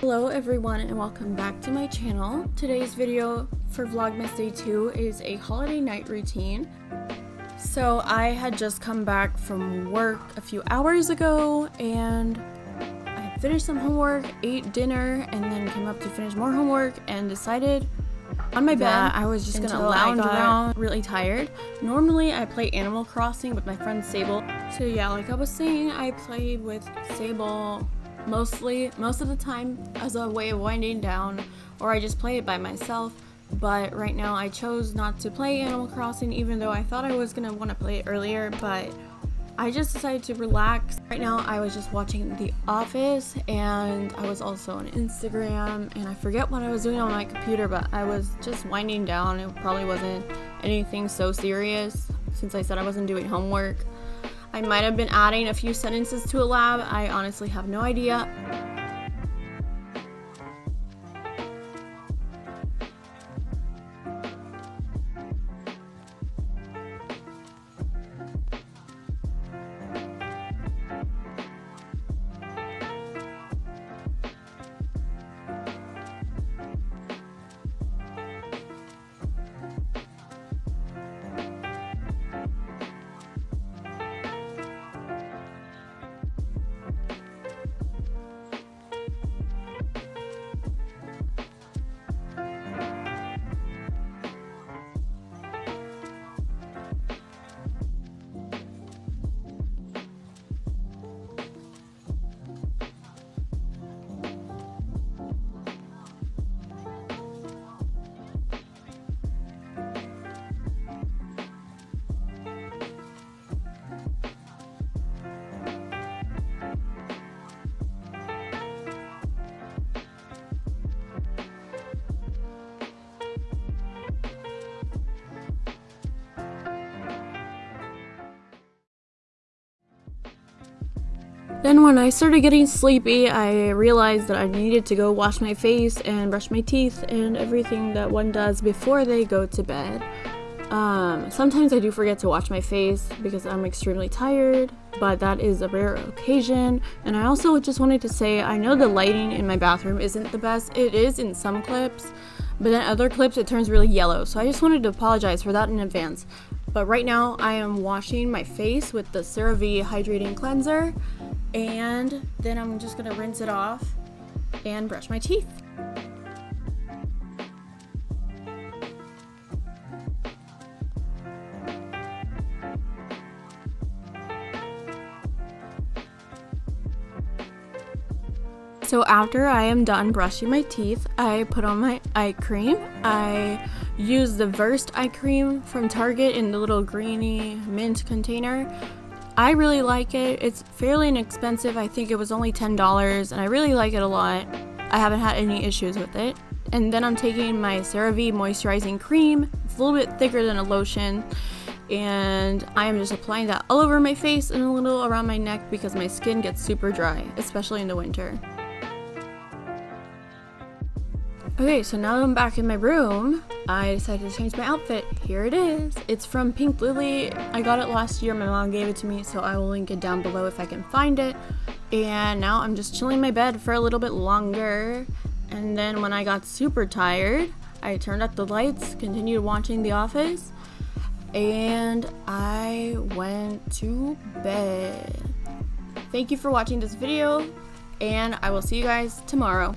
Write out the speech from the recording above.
Hello everyone and welcome back to my channel. Today's video for Vlogmas Day 2 is a holiday night routine. So I had just come back from work a few hours ago and I finished some homework, ate dinner, and then came up to finish more homework and decided on my bed I was just gonna lounge around really tired. Normally I play Animal Crossing with my friend Sable. So yeah, like I was saying, I played with Sable mostly most of the time as a way of winding down or I just play it by myself but right now I chose not to play Animal Crossing even though I thought I was gonna want to play it earlier but I just decided to relax. Right now I was just watching The Office and I was also on Instagram and I forget what I was doing on my computer but I was just winding down. It probably wasn't anything so serious since I said I wasn't doing homework. I might have been adding a few sentences to a lab. I honestly have no idea. Then when I started getting sleepy, I realized that I needed to go wash my face and brush my teeth and everything that one does before they go to bed. Um, sometimes I do forget to wash my face because I'm extremely tired, but that is a rare occasion. And I also just wanted to say, I know the lighting in my bathroom isn't the best. It is in some clips, but in other clips it turns really yellow. So I just wanted to apologize for that in advance. But right now I am washing my face with the CeraVe Hydrating Cleanser and then I'm just gonna rinse it off and brush my teeth. So after I am done brushing my teeth, I put on my eye cream. I use the Versed eye cream from Target in the little greeny mint container. I really like it. It's fairly inexpensive. I think it was only $10 and I really like it a lot. I haven't had any issues with it. And then I'm taking my CeraVe moisturizing cream. It's a little bit thicker than a lotion. And I am just applying that all over my face and a little around my neck because my skin gets super dry, especially in the winter. Okay, so now I'm back in my room, I decided to change my outfit. Here it is. It's from Pink Lily. I got it last year. My mom gave it to me, so I will link it down below if I can find it. And now I'm just chilling in my bed for a little bit longer. And then when I got super tired, I turned up the lights, continued watching The Office, and I went to bed. Thank you for watching this video, and I will see you guys tomorrow.